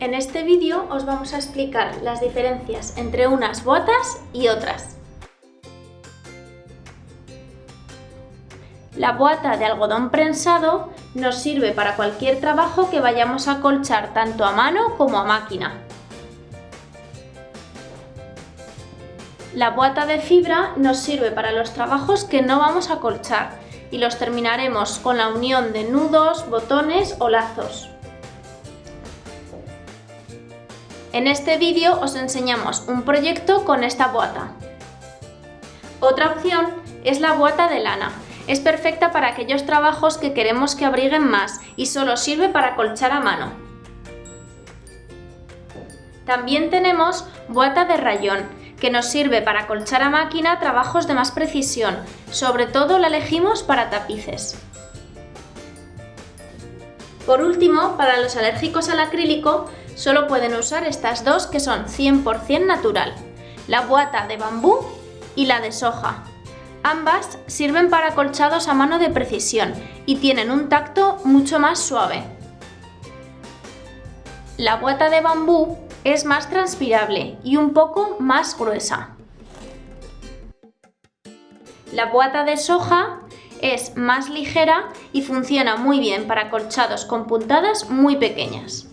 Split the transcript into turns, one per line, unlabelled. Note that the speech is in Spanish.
En este vídeo os vamos a explicar las diferencias entre unas botas y otras. La bota de algodón prensado nos sirve para cualquier trabajo que vayamos a colchar tanto a mano como a máquina. La bota de fibra nos sirve para los trabajos que no vamos a colchar y los terminaremos con la unión de nudos, botones o lazos. En este vídeo os enseñamos un proyecto con esta bota. Otra opción es la bota de lana. Es perfecta para aquellos trabajos que queremos que abriguen más y solo sirve para colchar a mano. También tenemos bota de rayón, que nos sirve para colchar a máquina trabajos de más precisión, sobre todo la elegimos para tapices. Por último, para los alérgicos al acrílico, solo pueden usar estas dos que son 100% natural, la bota de bambú y la de soja. Ambas sirven para colchados a mano de precisión y tienen un tacto mucho más suave. La bota de bambú es más transpirable y un poco más gruesa. La bota de soja es más ligera y funciona muy bien para colchados con puntadas muy pequeñas.